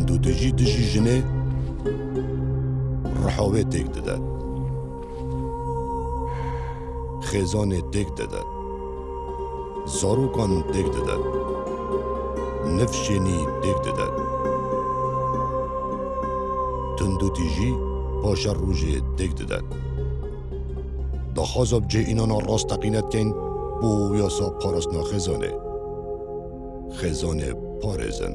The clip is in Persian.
گوند تجی دجی دژی ژنێ ڕحاوێ داد دەدات خێزانێ داد دەدات زارۆکان داد دەدات نفشێنی تندو تیجی تند و تیژی پاشە ڕژێ تێک دەدات داخوازە بجێ ئینانە ڕاستەقینەتکەین بۆ یاسا پاراستنا خزانه. خزانه پارێزن